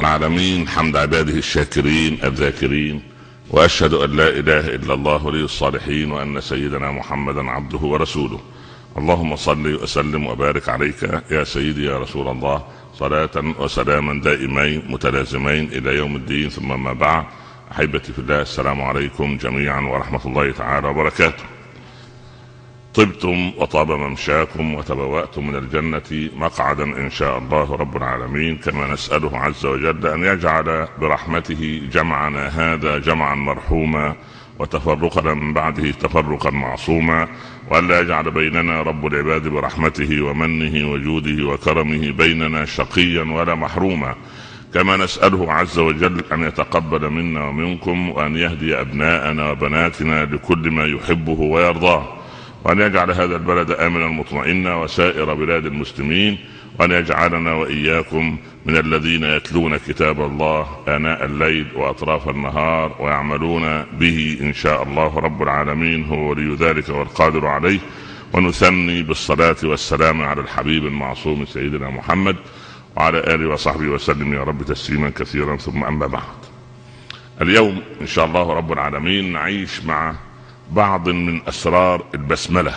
العالمين حمد عباده الشاكرين الذاكرين وأشهد أن لا إله إلا الله ولي الصالحين وأن سيدنا محمدا عبده ورسوله. اللهم صل وسلم وبارك عليك يا سيدي يا رسول الله. صلاة وسلاما دائمين متلازمين إلى يوم الدين ثم ما بعد. أحبتي في الله السلام عليكم جميعا ورحمة الله تعالى وبركاته. طبتم وطاب ممشاكم وتبوأتم من الجنة مقعدا إن شاء الله رب العالمين كما نسأله عز وجل أن يجعل برحمته جمعنا هذا جمعا مرحوما وتفرقنا من بعده تفرقا معصوما وألا يجعل بيننا رب العباد برحمته ومنه وجوده وكرمه بيننا شقيا ولا محروما كما نسأله عز وجل أن يتقبل منا ومنكم وأن يهدي أبناءنا وبناتنا لكل ما يحبه ويرضاه. وأن يجعل هذا البلد آمنا مطمئنا وسائر بلاد المسلمين وأن يجعلنا وإياكم من الذين يتلون كتاب الله آناء الليل وأطراف النهار ويعملون به إن شاء الله رب العالمين هو ولي ذلك والقادر عليه. ونثني بالصلاة والسلام على الحبيب المعصوم سيدنا محمد وعلى آله وصحبه وسلم يا رب تسليما كثيرا ثم أما بعد. اليوم إن شاء الله رب العالمين نعيش مع بعض من أسرار البسملة.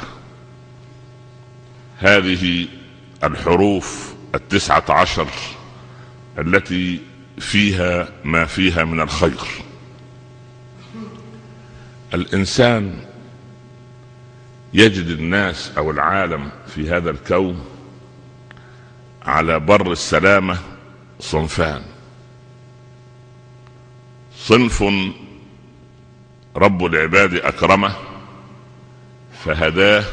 هذه الحروف التسعة عشر التي فيها ما فيها من الخير. الإنسان يجد الناس أو العالم في هذا الكون على بر السلامة صنفان. صنف رب العباد أكرمه فهداه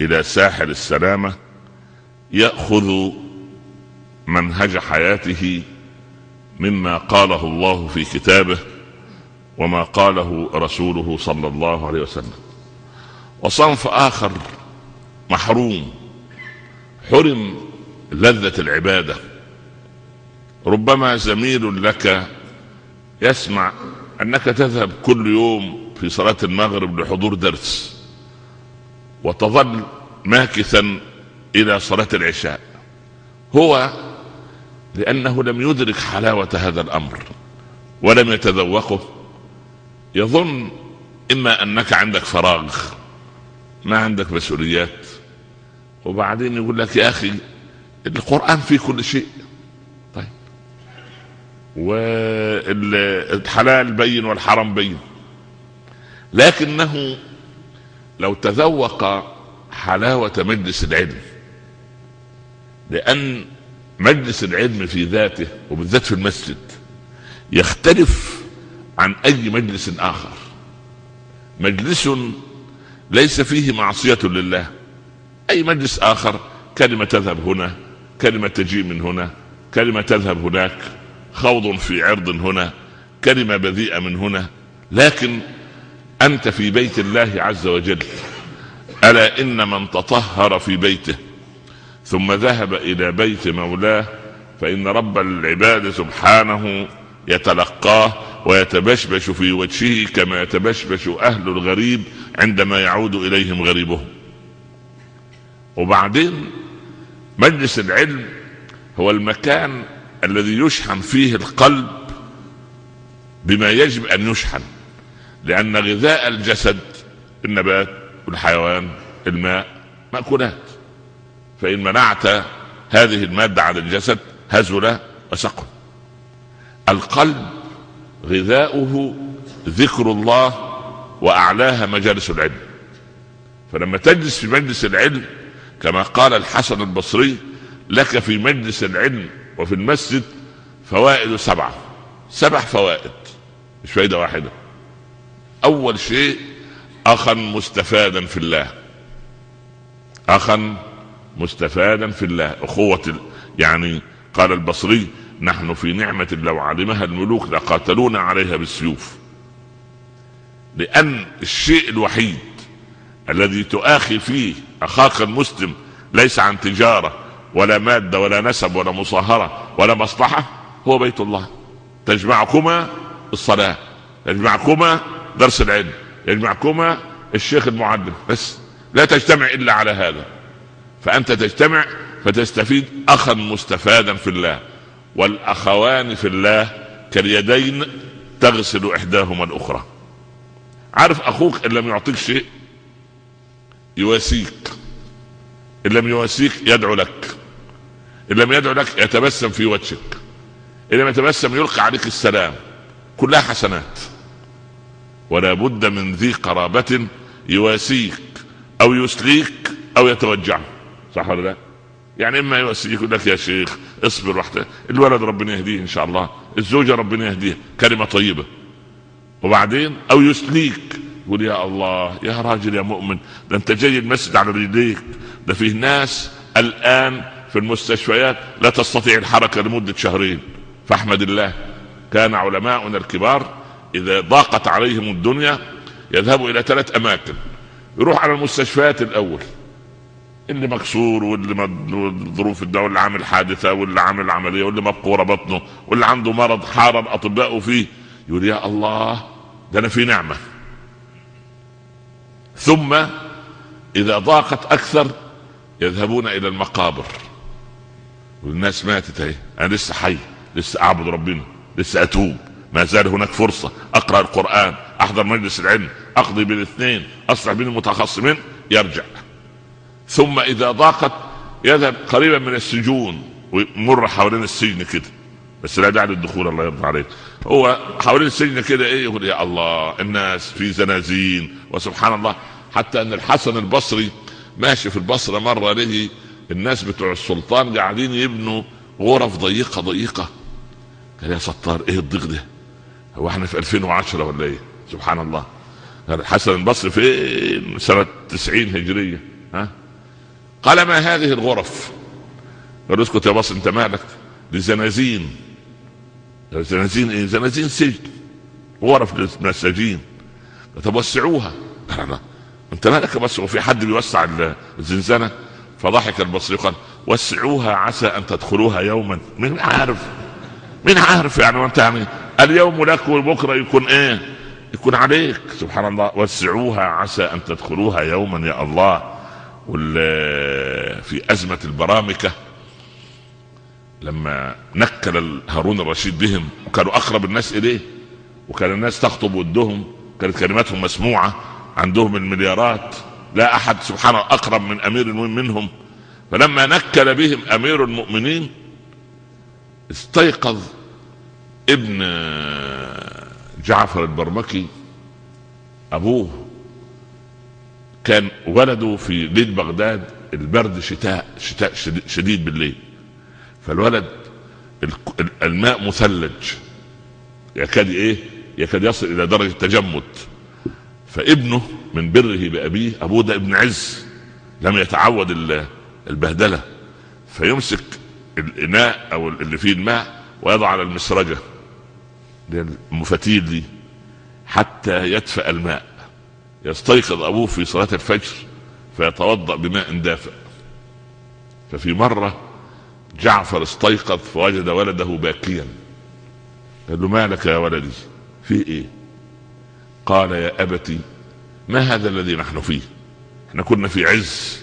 إلى ساحل السلامة يأخذ منهج حياته مما قاله الله في كتابه وما قاله رسوله صلى الله عليه وسلم. وصنف آخر محروم حرم لذة العبادة. ربما زميل لك يسمع أنك تذهب كل يوم في صلاة المغرب لحضور درس وتظل ماكثا إلى صلاة العشاء. هو لأنه لم يدرك حلاوة هذا الأمر ولم يتذوقه. يظن إما أنك عندك فراغ ما عندك مسؤوليات وبعدين يقول لك يا أخي القرآن فيه كل شيء. والحلال بين والحرام بين. لكنه لو تذوق حلاوة مجلس العلم لأن مجلس العلم في ذاته وبالذات في المسجد يختلف عن أي مجلس آخر. مجلس ليس فيه معصية لله. أي مجلس آخر كلمة تذهب هنا كلمة تجيء من هنا كلمة تذهب هناك. خوض في عرض هنا كلمه بذيئه من هنا لكن أنت في بيت الله عز وجل. ألا إن من تطهر في بيته ثم ذهب إلى بيت مولاه فإن رب العباد سبحانه يتلقاه ويتبشبش في وجهه كما يتبشبش أهل الغريب عندما يعود إليهم غريبهم وبعدين مجلس العلم هو المكان الذي يشحن فيه القلب بما يجب أن يشحن لأن غذاء الجسد النبات والحيوان الماء مأكولات. فإن منعت هذه المادة عن الجسد هزل وسقم. القلب غذاؤه ذكر الله وأعلاها مجالس العلم. فلما تجلس في مجلس العلم كما قال الحسن البصري لك في مجلس العلم وفي المسجد فوائد سبعة. سبع فوائد مش فايدة واحدة. أول شيء أخا مستفادا في الله. أخا مستفادا في الله. أخوة يعني قال البصري نحن في نعمة لو علمها الملوك لقاتلونا عليها بالسيوف. لأن الشيء الوحيد الذي تؤاخي فيه أخاك المسلم ليس عن تجارة ولا مادة ولا نسب ولا مصاهرة ولا مصلحة هو بيت الله. تجمعكما الصلاة يجمعكما درس العلم يجمعكما الشيخ المعلم. بس لا تجتمع إلا على هذا. فأنت تجتمع فتستفيد أخا مستفادا في الله والأخوان في الله كاليدين تغسل إحداهما الأخرى. عارف أخوك إن لم يعطيك شيء يواسيك إن لم يواسيك يدعو لك. إن لم يدعو لك يتبسم في وجهك. إن لم يتبسم يلقى عليك السلام. كلها حسنات. ولا بد من ذي قرابة يواسيك أو يسليك أو يتوجع صح ولا لا؟ يعني إما يواسيك يقول لك يا شيخ اصبر وحده الولد ربنا يهديه إن شاء الله. الزوجة ربنا يهديها كلمة طيبة. وبعدين؟ أو يسليك. يقول يا الله يا راجل يا مؤمن ده أنت جاي المسجد على رجليك. ده فيه ناس الآن في المستشفيات لا تستطيع الحركة لمدة شهرين. فاحمد الله كان علماؤنا الكبار إذا ضاقت عليهم الدنيا يذهبوا إلى ثلاث أماكن. يروح على المستشفيات الأول. اللي مكسور واللي ظروف الدواء واللي عامل حادثة واللي عامل عملية واللي مبقورة بطنه واللي عنده مرض حار الاطباء فيه. يقول يا الله ده أنا في نعمة. ثم إذا ضاقت أكثر يذهبون إلى المقابر. والناس ماتت اهي. أنا لسه حي لسه أعبد ربنا لسه أتوب. ما زال هناك فرصة. أقرأ القرآن أحضر مجلس العلم أقضي بالاثنين اصلح بين المتخصمين يرجع. ثم إذا ضاقت يذهب قريبا من السجون ويمر حوالين السجن كده. بس لا داعي للدخول الله يرضى عليك. هو حوالين السجن كده إيه؟ يقول يا الله الناس في زنازين وسبحان الله. حتى أن الحسن البصري ماشي في البصرة مرة له الناس بتوع السلطان قاعدين يبنوا غرف ضيقة ضيقة. قال يا ستار إيه الضيق ده؟ هو إحنا في 2010 ولا إيه؟ سبحان الله. الحسن البصري فين؟ سنة 90 هجرية. ها؟ قال ما هذه الغرف؟ قال اسكت يا بص أنت مالك؟ دي زنازين. زنازين إيه؟ زنازين سجن. غرف للمساجين. طب وسعوها. أنت مالك بس وفي حد بيوسع الزنزانة؟ فضحك البصري قال وسعوها عسى أن تدخلوها يوما. مين عارف مين عارف يعني وأنت يعني اليوم لك وبكره يكون إيه؟ يكون عليك. سبحان الله. وسعوها عسى أن تدخلوها يوما يا الله. في أزمة البرامكة لما نكل هارون الرشيد بهم وكانوا أقرب الناس إليه وكان الناس تخطب ودهم كانت كلماتهم مسموعة عندهم المليارات. لا أحد سبحانه أقرب من أمير المؤمنين منهم. فلما نكل بهم أمير المؤمنين استيقظ ابن جعفر البرمكي أبوه كان ولده في ليل بغداد البرد شتاء شتاء شديد بالليل. فالولد الماء مثلج. يكاد إيه؟ يكاد يصل إلى درجة تجمد. فابنه من بره بأبيه ابوه ده ابن عز لم يتعود البهدلة فيمسك الإناء أو اللي فيه الماء ويضع على المسرجة المفتيل دي حتى يدفأ الماء. يستيقظ أبوه في صلاة الفجر فيتوضأ بماء دافئ. ففي مرة جعفر استيقظ فوجد ولده باكيا. قال له مالك يا ولدي؟ في إيه؟ قال يا أبتي ما هذا الذي نحن فيه؟ إحنا كنا في عز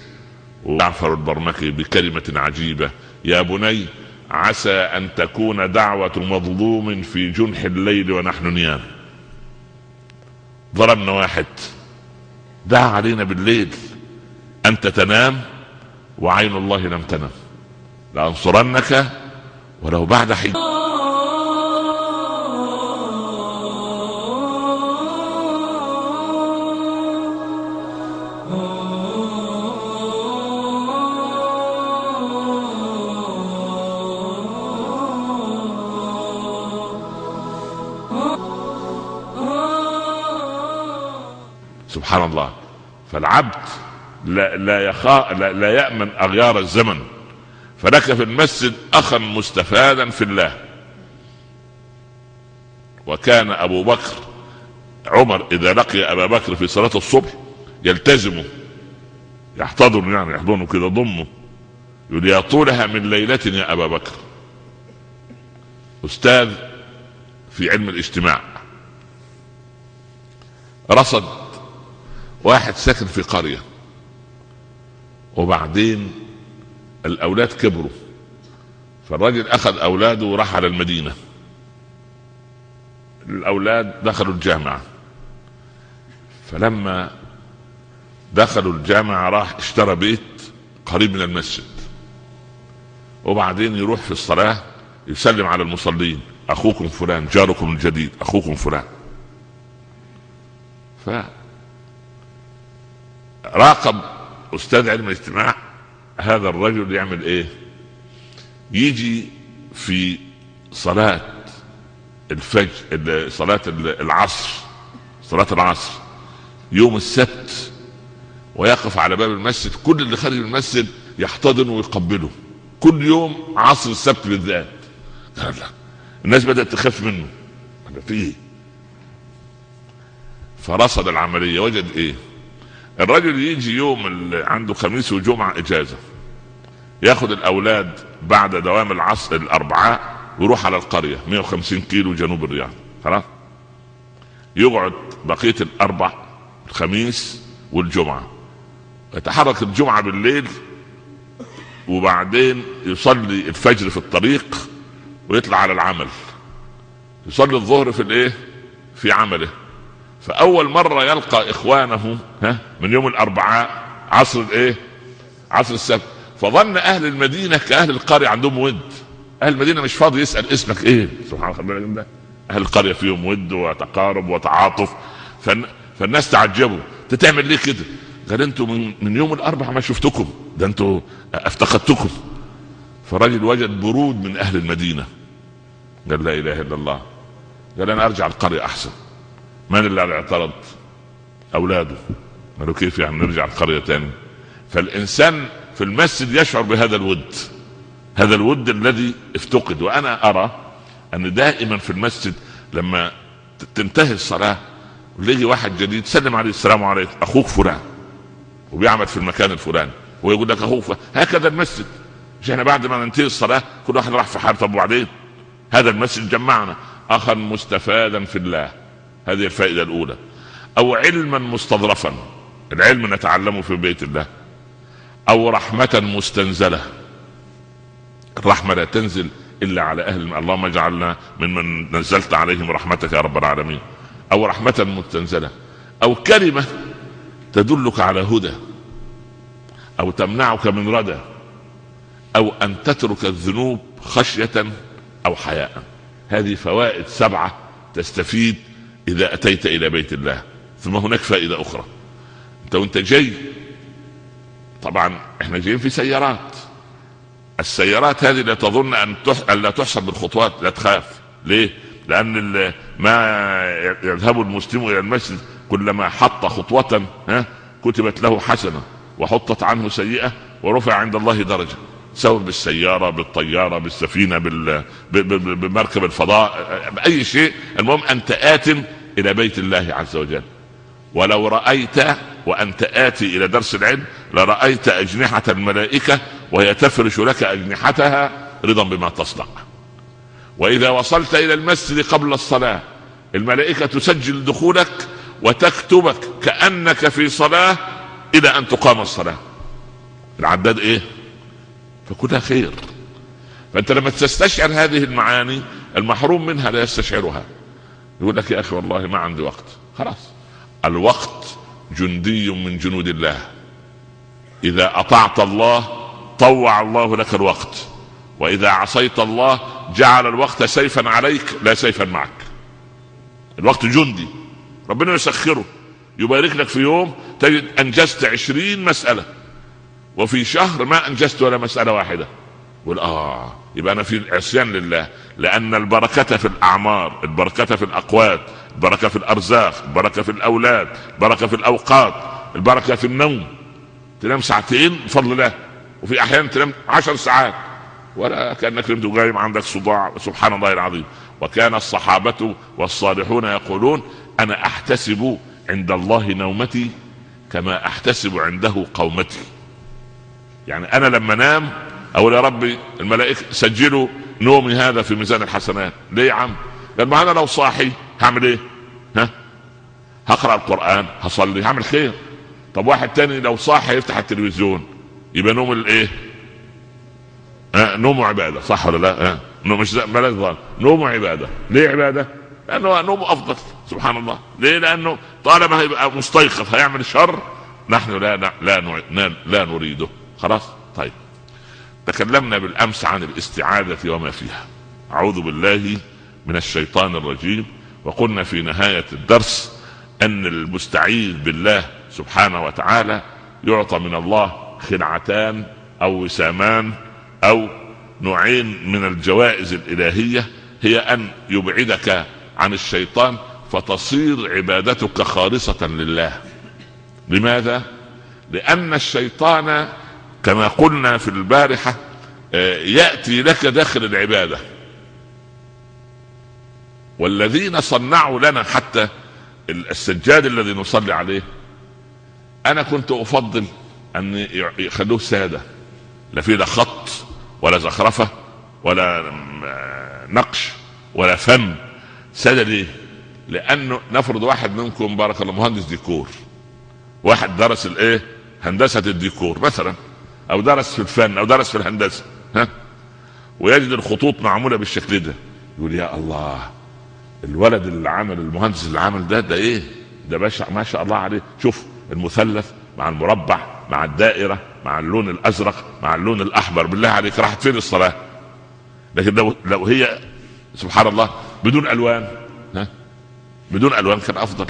وجعفر البرمكي بكلمة عجيبة. يا بني عسى أن تكون دعوة مظلوم في جنح الليل ونحن نيام ضربنا واحد. دعا علينا بالليل. أنت تنام وعين الله لم تنم. لأنصرنك ولو بعد حين. سبحان الله. فالعبد لا لا يخا لا, لا يأمن أغيار الزمن. فلك في المسجد أخا مستفادا في الله. وكان أبو بكر عمر إذا لقي أبا بكر في صلاة الصبح يلتزمه يحتضن يعني يحضنه كده ضمه. يقول يا طولها من ليلة يا أبا بكر. أستاذ في علم الاجتماع. رصد واحد ساكن في قرية وبعدين الأولاد كبروا فالراجل أخذ أولاده وراح على المدينة. الأولاد دخلوا الجامعة. فلما دخلوا الجامعة راح اشترى بيت قريب من المسجد. وبعدين يروح في الصلاة يسلم على المصلين. أخوكم فلان جاركم الجديد أخوكم فلان. ف راقب أستاذ علم الاجتماع هذا الرجل يعمل إيه؟ يجي في صلاة الفجر صلاة العصر صلاة العصر يوم السبت ويقف على باب المسجد كل اللي خارج المسجد يحتضنه ويقبله. كل يوم عصر السبت بالذات. لا الناس بدأت تخاف منه. فيه؟ فرصد العملية وجد إيه؟ الرجل يجي يوم عنده خميس وجمعة إجازة ياخذ الأولاد بعد دوام العصر الأربعاء ويروح على القرية 150 كيلو جنوب الرياض خلاص؟ يقعد بقية الأربع الخميس والجمعة. يتحرك الجمعة بالليل وبعدين يصلي الفجر في الطريق ويطلع على العمل. يصلي الظهر في الإيه؟ في عمله. فأول مرة يلقى إخوانه ها من يوم الأربعاء عصر الايه عصر السبت. فظن أهل المدينة كأهل القرية عندهم ود. أهل المدينة مش فاضي يسأل اسمك إيه؟ سبحان الله ده. أهل القرية فيهم ود وتقارب وتعاطف. فن... فالناس تعجبوا. أنت تعمل ليه كده؟ قال أنتوا من, من يوم الأربعاء ما شفتكم. ده أنتوا افتقدتكم. فرجل وجد برود من أهل المدينة. قال لا إله إلا الله. قال أنا أرجع القرية أحسن. من اللي اعترض؟ أولاده. قالوا كيف يعني؟ نرجع القريه تاني. فالإنسان في المسجد يشعر بهذا الود. هذا الود الذي افتقد. وأنا أرى أن دائما في المسجد لما تنتهي الصلاة ويجي واحد جديد سلم عليه السلام عليكم أخوك فلان. وبيعمل في المكان الفلاني. ويقول لك أخوك هكذا المسجد. مش إحنا بعد ما ننتهي الصلاة كل واحد راح في حال طب وبعدين هذا المسجد جمعنا. اخا مستفادا في الله. هذه الفائدة الأولى. أو علما مستظرفا العلم نتعلمه في بيت الله. أو رحمة مستنزلة. الرحمة لا تنزل إلا على أهل. اللهم اجعلنا ممن نزلت عليهم رحمتك يا رب العالمين. أو رحمة مستنزلة. أو كلمة تدلك على هدى. أو تمنعك من ردى. أو أن تترك الذنوب خشية أو حياء. هذه فوائد سبعة تستفيد إذا أتيت إلى بيت الله. ثم هناك فائدة أخرى. أنت وأنت جاي. طبعا إحنا جايين في سيارات. السيارات هذه لا تظن أن أن لا تحسب بالخطوات لا تخاف. ليه؟ لأن ما يذهب المسلم إلى المسجد كلما حط خطوة ها كتبت له حسنة وحطت عنه سيئة ورفع عند الله درجة. سواء بالسيارة بالطيارة بالسفينة بال... بمركب الفضاء بأي شيء. المهم أنت آت إلى بيت الله عز وجل. ولو رأيت وأنت آتي إلى درس العلم لرأيت أجنحة الملائكة وهي تفرش لك أجنحتها رضا بما تصنع. وإذا وصلت إلى المسجد قبل الصلاة الملائكة تسجل دخولك وتكتبك كأنك في صلاة إلى أن تقام الصلاة. العداد إيه؟ فكلها خير. فأنت لما تستشعر هذه المعاني المحروم منها لا يستشعرها. يقول لك يا أخي والله ما عندي وقت. خلاص. الوقت جندي من جنود الله. إذا أطعت الله طوع الله لك الوقت. وإذا عصيت الله جعل الوقت سيفا عليك لا سيفا معك. الوقت جندي. ربنا يسخره. يبارك لك في يوم تجد أنجزت عشرين مسألة. وفي شهر ما أنجزت ولا مسألة واحدة. يقول آه يبقى أنا في عصيان لله. لأن البركة في الأعمار البركة في الأقوات البركة في الأرزاق البركة في الأولاد البركة في الأوقات البركة في النوم. تنام ساعتين بفضل الله وفي أحيان تنام عشر ساعات. ولا كأنك نمت قايم عندك صداع سبحان الله العظيم. وكان الصحابة والصالحون يقولون أنا أحتسب عند الله نومتي كما أحتسب عنده قومتي. يعني أنا لما انام أقول يا ربي الملائكة سجلوا نومي هذا في ميزان الحسنات. ليه يا عم؟ لأن أنا لو صاحي هعمل إيه؟ ها؟ هقرأ القرآن هصلي هعمل خير. طب واحد تاني لو صاحي يفتح التلفزيون يبقى نوم الإيه؟ آه نوم عبادة صح ولا لا؟ آه مش بلاش ظن نوم عبادة. ليه عبادة؟ لأنه نومه أفضل سبحان الله. ليه؟ لأنه طالما هيبقى مستيقظ هيعمل شر نحن لا لا لا, لا نريده. خلاص؟ طيب. تكلمنا بالأمس عن الاستعاذة وما فيها. أعوذ بالله من الشيطان الرجيم. وقلنا في نهاية الدرس أن المستعيذ بالله سبحانه وتعالى يعطى من الله خلعتان أو وسامان أو نوعين من الجوائز الإلهية هي أن يبعدك عن الشيطان فتصير عبادتك خالصة لله. لماذا؟ لأن الشيطان كما قلنا في البارحة آه، يأتي لك داخل العبادة. والذين صنعوا لنا حتى السجاد الذي نصلي عليه أنا كنت أفضل أن يخلوه سادة. لا فيه لا خط ولا زخرفة ولا نقش ولا فم. سادة ليه؟ لأنه نفرض واحد منكم بارك الله مهندس ديكور. واحد درس الإيه؟ هندسة الديكور مثلا. أو درس في الفن أو درس في الهندسة ها؟ ويجد الخطوط معمولة بالشكل ده. يقول يا الله الولد اللي عمل المهندس اللي عمل ده ده إيه؟ ده باشا ما شاء الله عليه. شوف المثلث مع المربع مع الدائرة مع اللون الأزرق مع اللون الأحمر. بالله عليك راحت فين الصلاة؟ لكن لو لو هي سبحان الله بدون ألوان ها؟ بدون ألوان كان أفضل.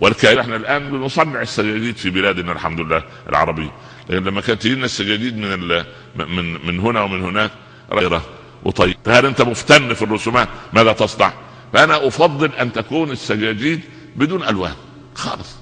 ولكن إحنا الآن بنصنع السجاجيد في بلادنا الحمد لله العربيه لكن لما كانت تجينا السجاجيد من من من هنا ومن هناك غيره وطيب. هل أنت مفتن في الرسومات؟ ماذا تصنع؟ فأنا أفضل أن تكون السجاجيد بدون ألوان. خالص.